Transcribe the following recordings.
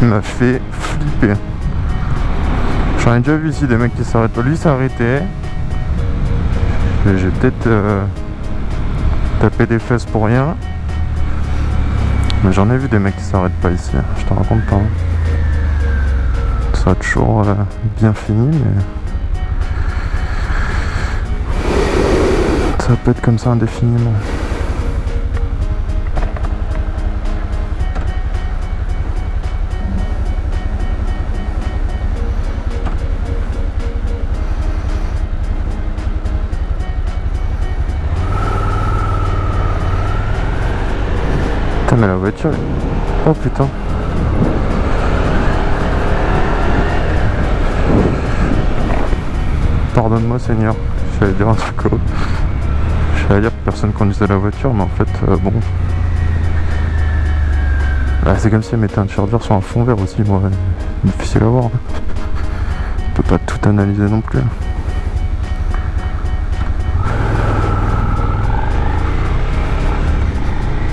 M'a fait flipper. J'en ai déjà vu ici des mecs qui s'arrêtent pas. Lui arrêté. J'ai peut-être euh, tapé des fesses pour rien. Mais j'en ai vu des mecs qui s'arrêtent pas ici. Je te raconte pas. Ça a toujours euh, bien fini, mais... Ça peut être comme ça indéfiniment. Putain mais la voiture... Oh putain Pardonne-moi Seigneur, j'allais dire un truc autre. J'allais dire que personne conduisait la voiture mais en fait euh, bon... Bah, c'est comme si elle mettait un charger sur un fond vert aussi, moi, difficile à voir. On peut pas tout analyser non plus.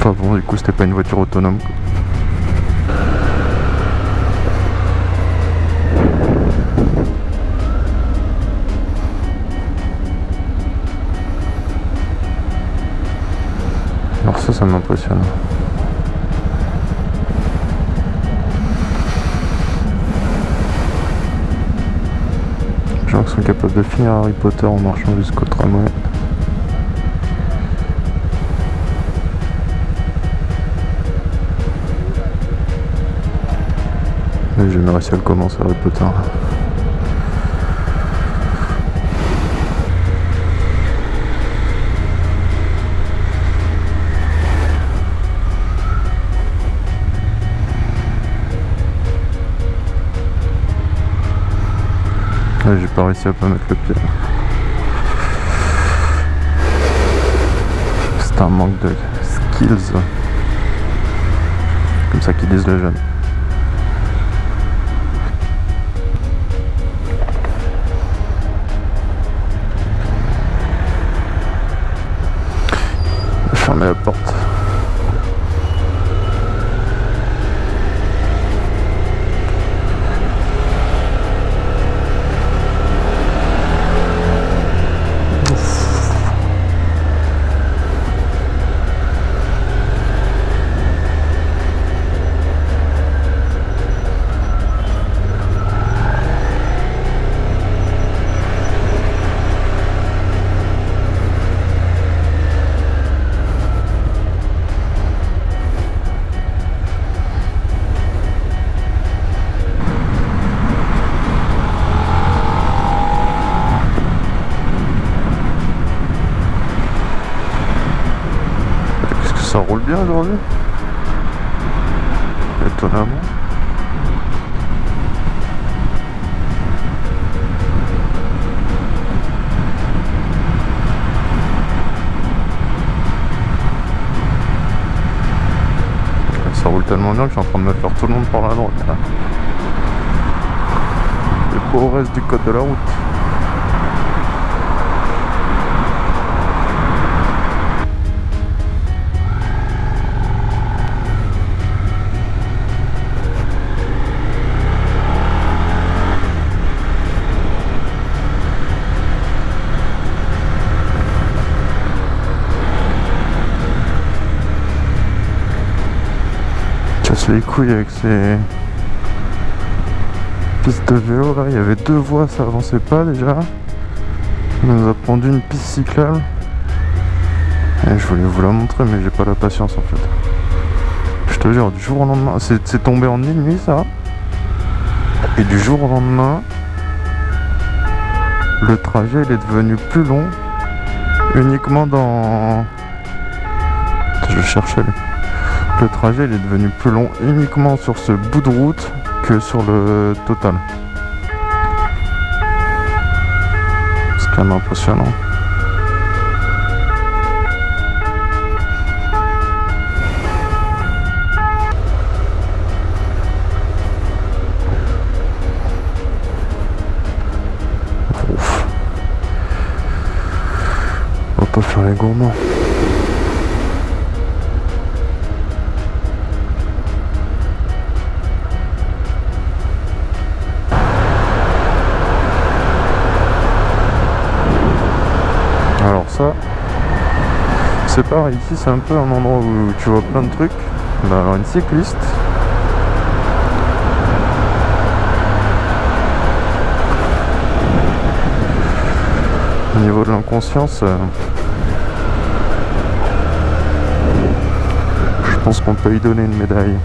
Enfin bon, du coup, c'était pas une voiture autonome. Alors ça, ça m'impressionne. Les gens qui sont capables de finir Harry Potter en marchant jusqu'au tramway. Mais j'ai jamais réussi à le commencer Harry Potter. Ouais, j'ai pas réussi à pas mettre le pied. C'est un manque de skills. Comme ça qu'ils disent les jeunes. Ça roule bien aujourd'hui Étonnamment. Ça roule tellement bien que je suis en train de me faire tout le monde par la droite. là. Et reste du code de la route. Les couilles avec ces pistes de vélo là, il y avait deux voies, ça avançait pas déjà. On nous a pondu une piste cyclable. Et je voulais vous la montrer mais j'ai pas la patience en fait. Je te jure, du jour au lendemain, c'est tombé en une nuit ça. Et du jour au lendemain, le trajet il est devenu plus long uniquement dans... Je cherchais. Le trajet il est devenu plus long uniquement sur ce bout de route que sur le total. C'est quand même impressionnant. On va pas faire les gourmands. C'est pareil, ici c'est un peu un endroit où tu vois plein de trucs. Bah alors une cycliste. Au niveau de l'inconscience, euh, je pense qu'on peut y donner une médaille.